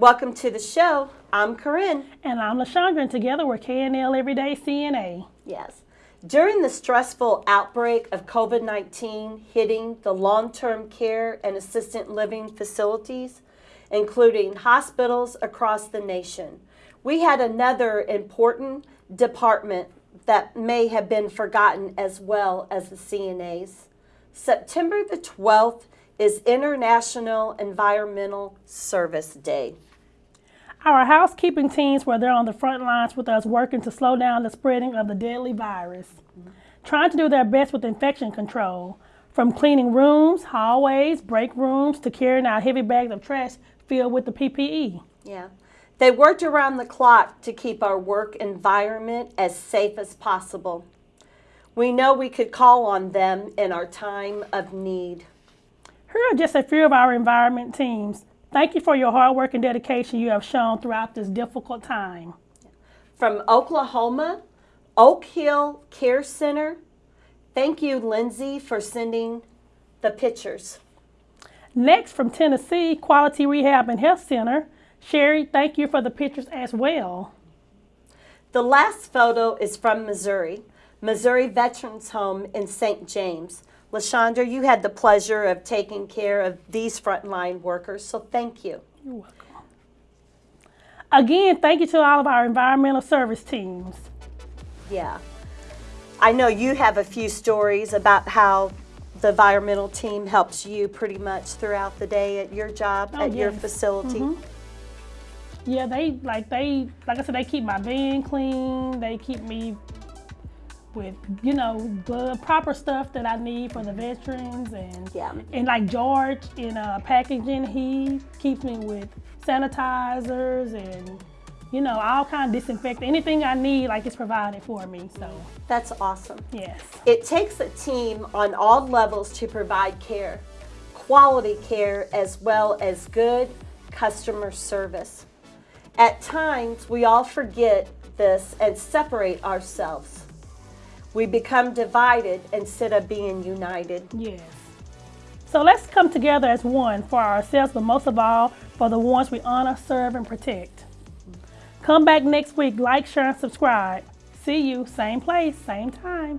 Welcome to the show. I'm Corinne. And I'm LaShondra, and together we're KNL Everyday CNA. Yes. During the stressful outbreak of COVID 19 hitting the long term care and assisted living facilities, including hospitals across the nation, we had another important department that may have been forgotten as well as the CNAs. September the 12th is International Environmental Service Day. Our housekeeping teams were there on the front lines with us working to slow down the spreading of the deadly virus, trying to do their best with infection control, from cleaning rooms, hallways, break rooms, to carrying out heavy bags of trash filled with the PPE. Yeah. They worked around the clock to keep our work environment as safe as possible. We know we could call on them in our time of need. Here are just a few of our environment teams. Thank you for your hard work and dedication you have shown throughout this difficult time. From Oklahoma, Oak Hill Care Center, thank you, Lindsay, for sending the pictures. Next, from Tennessee, Quality Rehab and Health Center, Sherry, thank you for the pictures as well. The last photo is from Missouri, Missouri Veterans Home in St. James. LaShondra, you had the pleasure of taking care of these frontline workers, so thank you. You're welcome. Again, thank you to all of our environmental service teams. Yeah. I know you have a few stories about how the environmental team helps you pretty much throughout the day at your job, oh, at yes. your facility. Mm -hmm. Yeah, they like they like I said, they keep my van clean. They keep me with you know the proper stuff that I need for the veterans and yeah. and like George in uh, packaging, he keeps me with sanitizers and you know all kind of disinfectant. Anything I need, like it's provided for me. So that's awesome. Yes. It takes a team on all levels to provide care, quality care as well as good customer service. At times, we all forget this and separate ourselves. We become divided instead of being united. Yes. So let's come together as one for ourselves, but most of all, for the ones we honor, serve, and protect. Come back next week, like, share, and subscribe. See you, same place, same time.